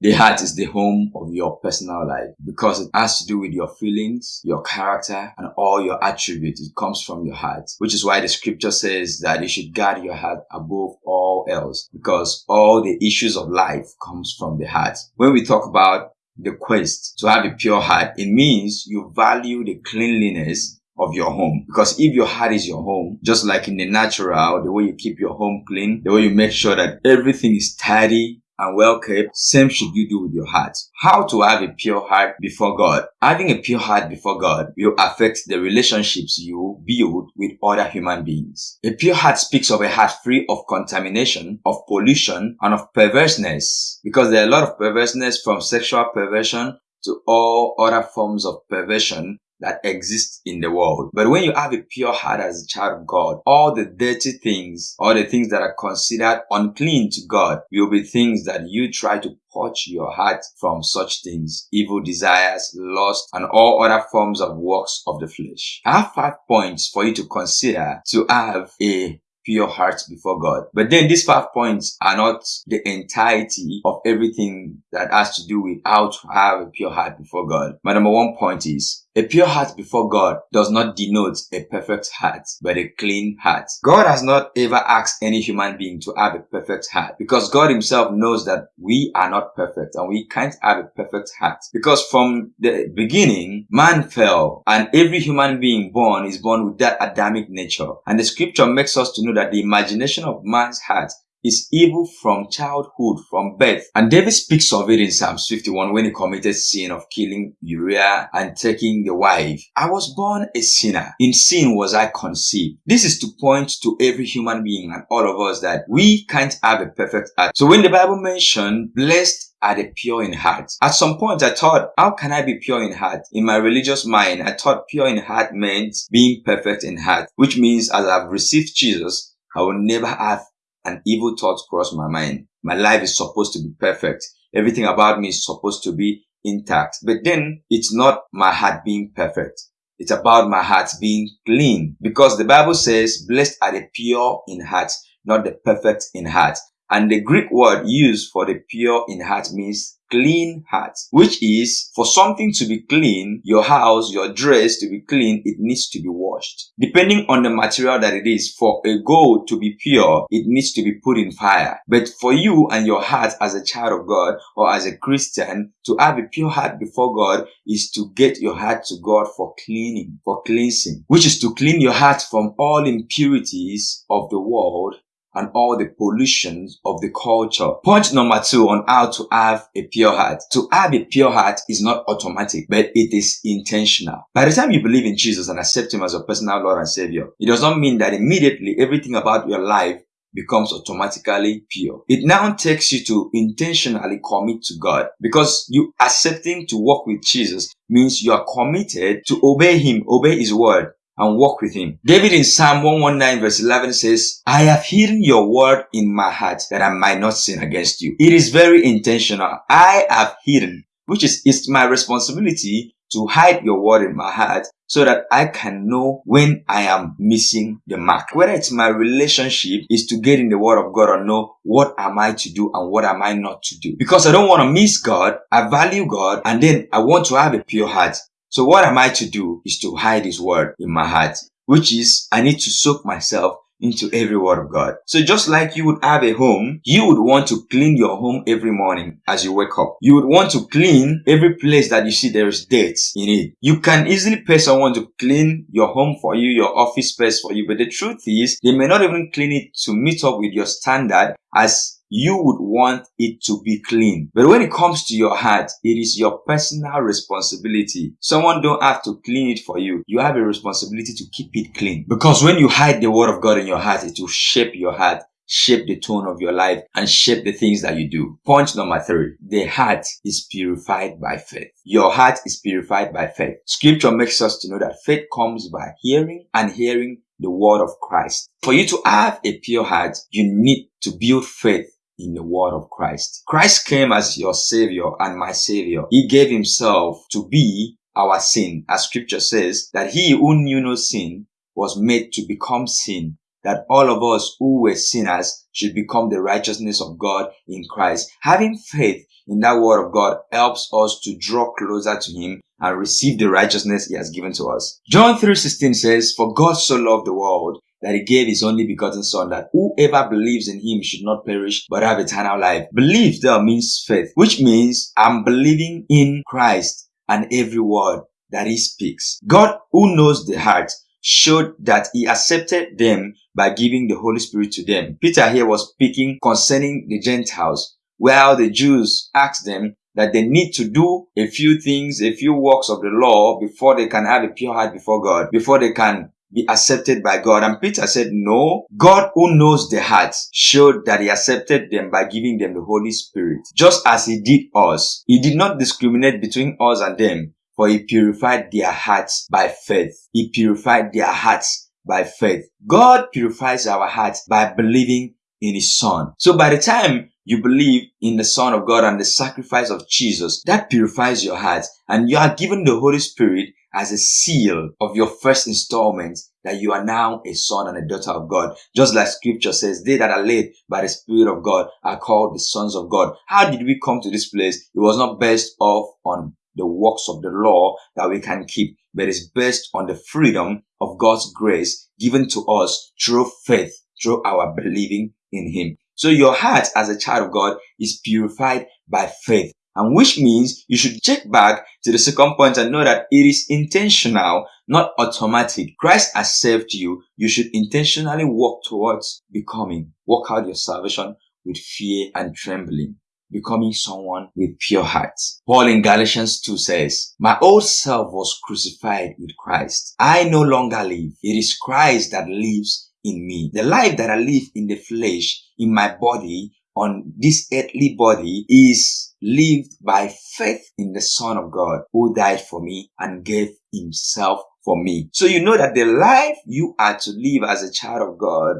The heart is the home of your personal life because it has to do with your feelings, your character, and all your attributes. It comes from your heart, which is why the scripture says that you should guard your heart above all else because all the issues of life comes from the heart. When we talk about the quest to have a pure heart, it means you value the cleanliness of your home. Because if your heart is your home, just like in the natural, the way you keep your home clean, the way you make sure that everything is tidy and well kept, same should you do with your heart. How to have a pure heart before God? Having a pure heart before God will affect the relationships you build with other human beings. A pure heart speaks of a heart free of contamination, of pollution, and of perverseness. Because there are a lot of perverseness from sexual perversion to all other forms of perversion that exists in the world. But when you have a pure heart as a child of God, all the dirty things, all the things that are considered unclean to God will be things that you try to purge your heart from such things, evil desires, lust, and all other forms of works of the flesh. I have five points for you to consider to have a pure heart before God. But then these five points are not the entirety of everything that has to do with how to have a pure heart before God. My number one point is a pure heart before God does not denote a perfect heart, but a clean heart. God has not ever asked any human being to have a perfect heart because God himself knows that we are not perfect and we can't have a perfect heart. Because from the beginning, man fell and every human being born is born with that Adamic nature. And the scripture makes us to know that the imagination of man's heart is evil from childhood, from birth. And David speaks of it in Psalms 51 when he committed sin of killing Uriah and taking the wife. I was born a sinner. In sin was I conceived. This is to point to every human being and all of us that we can't have a perfect heart. So when the Bible mentioned blessed are the pure in heart. At some point, I thought, how can I be pure in heart? In my religious mind, I thought pure in heart meant being perfect in heart, which means as I've received Jesus, I will never have an evil thought cross my mind. My life is supposed to be perfect. Everything about me is supposed to be intact. But then it's not my heart being perfect. It's about my heart being clean because the Bible says, blessed are the pure in heart, not the perfect in heart. And the Greek word used for the pure in heart means clean heart, which is for something to be clean, your house, your dress to be clean, it needs to be washed. Depending on the material that it is, for a gold to be pure, it needs to be put in fire. But for you and your heart as a child of God or as a Christian, to have a pure heart before God is to get your heart to God for cleaning, for cleansing, which is to clean your heart from all impurities of the world and all the pollutions of the culture. Point number two on how to have a pure heart. To have a pure heart is not automatic, but it is intentional. By the time you believe in Jesus and accept Him as your personal Lord and Savior, it does not mean that immediately everything about your life becomes automatically pure. It now takes you to intentionally commit to God because you accepting to walk with Jesus means you are committed to obey Him, obey His word and walk with him. David in Psalm 119 verse 11 says, I have hidden your word in my heart that I might not sin against you. It is very intentional. I have hidden, which is, it's my responsibility to hide your word in my heart so that I can know when I am missing the mark. Whether it's my relationship is to get in the word of God or know what am I to do and what am I not to do. Because I don't want to miss God. I value God and then I want to have a pure heart. So what am I to do is to hide his word in my heart, which is I need to soak myself into every word of God. So just like you would have a home, you would want to clean your home every morning as you wake up. You would want to clean every place that you see there is dirt in it. You can easily pay someone to clean your home for you, your office space for you, but the truth is they may not even clean it to meet up with your standard as you would want it to be clean. But when it comes to your heart, it is your personal responsibility. Someone don't have to clean it for you. You have a responsibility to keep it clean. Because when you hide the word of God in your heart, it will shape your heart shape the tone of your life and shape the things that you do. Point number three. The heart is purified by faith. Your heart is purified by faith. Scripture makes us to know that faith comes by hearing and hearing the word of Christ. For you to have a pure heart, you need to build faith in the word of Christ. Christ came as your savior and my savior. He gave himself to be our sin, as scripture says that he who knew no sin was made to become sin, that all of us who were sinners should become the righteousness of God in Christ. Having faith in that word of God helps us to draw closer to Him and receive the righteousness He has given to us. John 3.16 says, For God so loved the world that he gave his only begotten son that whoever believes in him should not perish but have eternal life. Belief there means faith, which means I'm believing in Christ and every word that he speaks. God who knows the heart showed that he accepted them by giving the Holy Spirit to them. Peter here was speaking concerning the Gentiles, while the Jews asked them that they need to do a few things, a few works of the law before they can have a pure heart before God, before they can be accepted by God. And Peter said, no, God who knows the hearts showed that he accepted them by giving them the Holy Spirit. Just as he did us, he did not discriminate between us and them, for he purified their hearts by faith. He purified their hearts by faith. God purifies our hearts by believing in his son. So by the time you believe in the son of God and the sacrifice of Jesus, that purifies your heart and you are given the Holy Spirit as a seal of your first installment that you are now a son and a daughter of God. Just like scripture says, they that are led by the Spirit of God are called the sons of God. How did we come to this place? It was not based off on the works of the law that we can keep, but it's based on the freedom of God's grace given to us through faith, through our believing in Him. So your heart as a child of God is purified by faith and which means you should check back to the second point and know that it is intentional, not automatic. Christ has saved you. You should intentionally work towards becoming. Work out your salvation with fear and trembling becoming someone with pure hearts. Paul in Galatians 2 says, My old self was crucified with Christ. I no longer live. It is Christ that lives in me. The life that I live in the flesh, in my body, on this earthly body is lived by faith in the Son of God who died for me and gave himself for me. So you know that the life you are to live as a child of God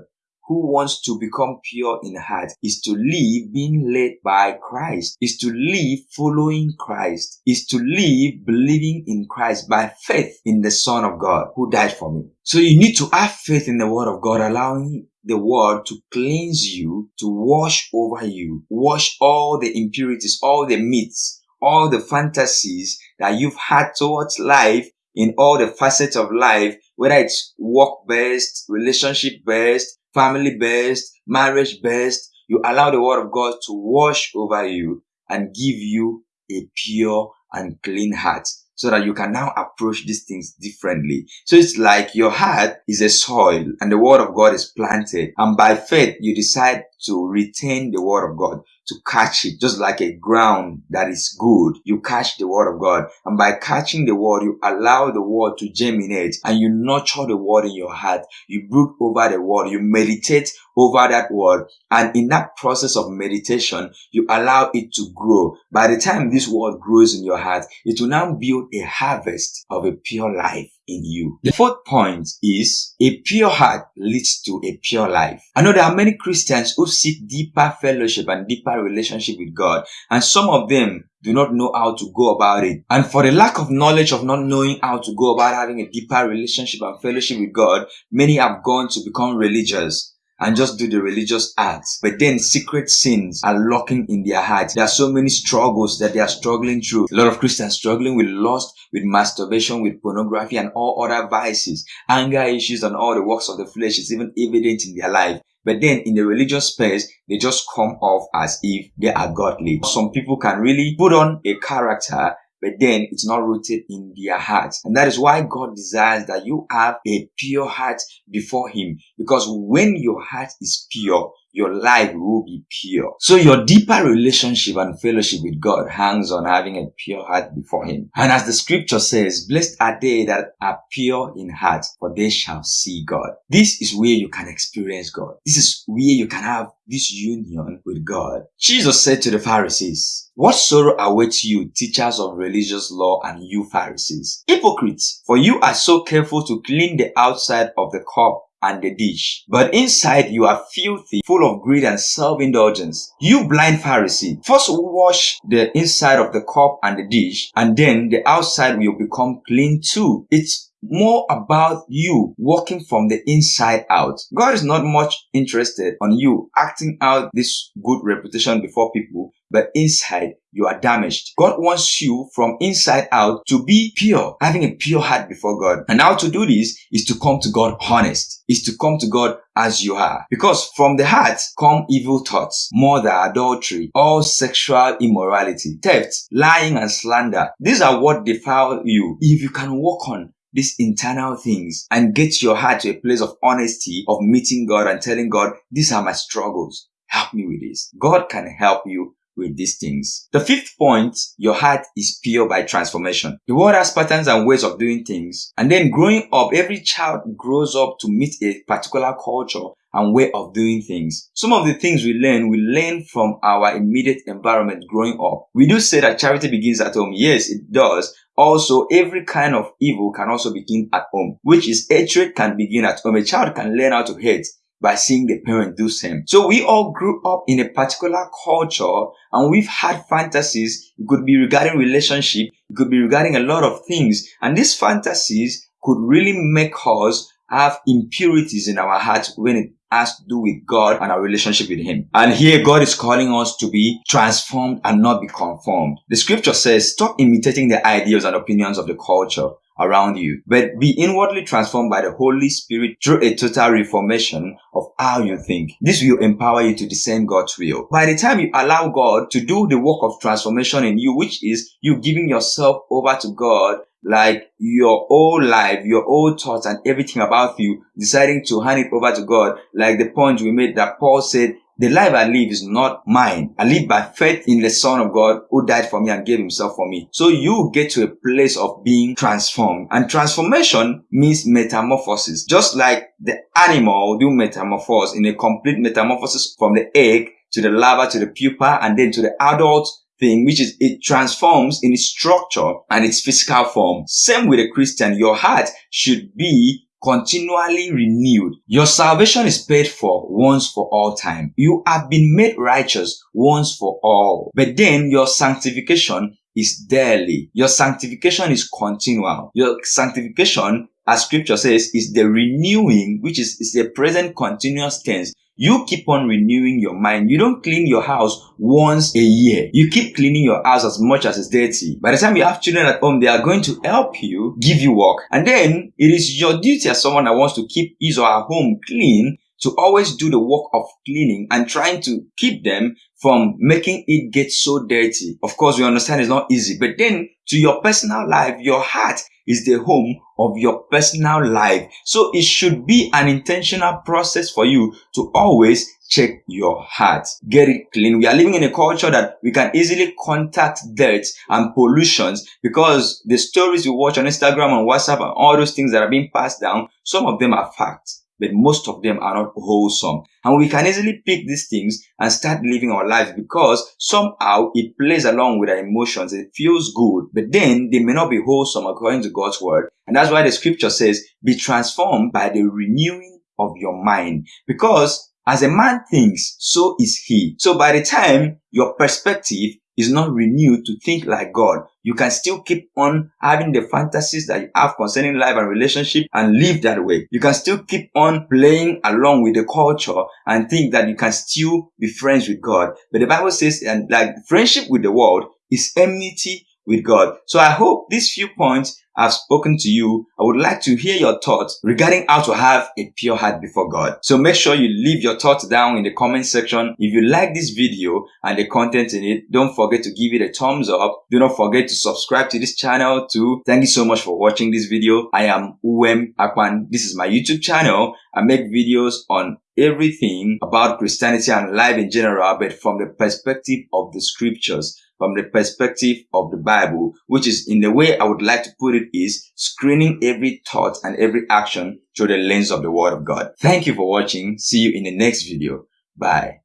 who wants to become pure in heart is to live being led by Christ, is to live following Christ, is to live believing in Christ by faith in the Son of God who died for me. So you need to have faith in the Word of God, allowing the word to cleanse you, to wash over you, wash all the impurities, all the myths, all the fantasies that you've had towards life in all the facets of life, whether it's work based, relationship based, family based, marriage based, you allow the word of God to wash over you and give you a pure and clean heart so that you can now approach these things differently. So it's like your heart is a soil and the word of God is planted and by faith you decide to retain the word of God to catch it, just like a ground that is good. You catch the word of God. And by catching the word, you allow the word to germinate and you nurture the word in your heart. You brood over the word. You meditate over that word. And in that process of meditation, you allow it to grow. By the time this word grows in your heart, it will now build a harvest of a pure life in you. The fourth point is a pure heart leads to a pure life. I know there are many Christians who seek deeper fellowship and deeper relationship with God, and some of them do not know how to go about it. And for the lack of knowledge of not knowing how to go about having a deeper relationship and fellowship with God, many have gone to become religious and just do the religious acts. But then secret sins are lurking in their hearts. There are so many struggles that they are struggling through. A lot of Christians struggling with lust, with masturbation, with pornography and all other vices. Anger issues and all the works of the flesh is even evident in their life. But then in the religious space, they just come off as if they are godly. Some people can really put on a character but then it's not rooted in their hearts. And that is why God desires that you have a pure heart before Him. Because when your heart is pure, your life will be pure. So your deeper relationship and fellowship with God hangs on having a pure heart before Him. And as the scripture says, blessed are they that are pure in heart, for they shall see God. This is where you can experience God. This is where you can have this union with God. Jesus said to the Pharisees, What sorrow awaits you, teachers of religious law and you Pharisees? Hypocrites, for you are so careful to clean the outside of the cup and the dish. But inside you are filthy, full of greed and self-indulgence. You blind Pharisee, first wash the inside of the cup and the dish, and then the outside will become clean too. It's more about you working from the inside out. God is not much interested on you acting out this good reputation before people, but inside you are damaged. God wants you from inside out to be pure, having a pure heart before God. And how to do this is to come to God honest, is to come to God as you are. Because from the heart come evil thoughts, murder, adultery, all sexual immorality, theft, lying and slander. These are what defile you. If you can work on these internal things and get your heart to a place of honesty, of meeting God and telling God, these are my struggles. Help me with this. God can help you with these things. The fifth point, your heart is pure by transformation. The world has patterns and ways of doing things. And then growing up, every child grows up to meet a particular culture and way of doing things. Some of the things we learn, we learn from our immediate environment growing up. We do say that charity begins at home. Yes, it does. Also, every kind of evil can also begin at home, which is hatred can begin at home. A child can learn how to hate by seeing the parent do same. So we all grew up in a particular culture and we've had fantasies. It could be regarding relationship. It could be regarding a lot of things. And these fantasies could really make us have impurities in our hearts when it has to do with God and our relationship with Him. And here God is calling us to be transformed and not be conformed. The scripture says, stop imitating the ideas and opinions of the culture around you, but be inwardly transformed by the Holy Spirit through a total reformation of how you think. This will empower you to discern God's will. By the time you allow God to do the work of transformation in you, which is you giving yourself over to God, like your whole life, your whole thoughts and everything about you, deciding to hand it over to God, like the point we made that Paul said, the life I live is not mine. I live by faith in the Son of God who died for me and gave himself for me. So you get to a place of being transformed. And transformation means metamorphosis. Just like the animal do metamorphose in a complete metamorphosis from the egg to the larva to the pupa and then to the adult thing, which is it transforms in its structure and its physical form. Same with a Christian. Your heart should be continually renewed. Your salvation is paid for once for all time. You have been made righteous once for all. But then your sanctification is daily. Your sanctification is continual. Your sanctification, as scripture says, is the renewing, which is, is a present continuous tense. You keep on renewing your mind. You don't clean your house once a year. You keep cleaning your house as much as it's dirty. By the time you have children at home, they are going to help you, give you work. And then it is your duty as someone that wants to keep his or her home clean to always do the work of cleaning and trying to keep them from making it get so dirty. Of course, we understand it's not easy, but then to your personal life, your heart is the home of your personal life. So it should be an intentional process for you to always check your heart. Get it clean. We are living in a culture that we can easily contact dirt and pollutions because the stories we watch on Instagram and WhatsApp and all those things that are being passed down, some of them are facts but most of them are not wholesome. And we can easily pick these things and start living our lives because somehow it plays along with our emotions. It feels good, but then they may not be wholesome according to God's word. And that's why the scripture says, be transformed by the renewing of your mind. Because as a man thinks, so is he. So by the time your perspective is not renewed to think like God. You can still keep on having the fantasies that you have concerning life and relationship and live that way. You can still keep on playing along with the culture and think that you can still be friends with God. But the Bible says, and like friendship with the world is enmity with God. So I hope these few points I've spoken to you. I would like to hear your thoughts regarding how to have a pure heart before God. So make sure you leave your thoughts down in the comment section. If you like this video and the content in it, don't forget to give it a thumbs up. Do not forget to subscribe to this channel too. Thank you so much for watching this video. I am Uwem Akpan. This is my YouTube channel. I make videos on everything about Christianity and life in general, but from the perspective of the scriptures from the perspective of the Bible, which is in the way I would like to put it is screening every thought and every action through the lens of the Word of God. Thank you for watching. See you in the next video. Bye.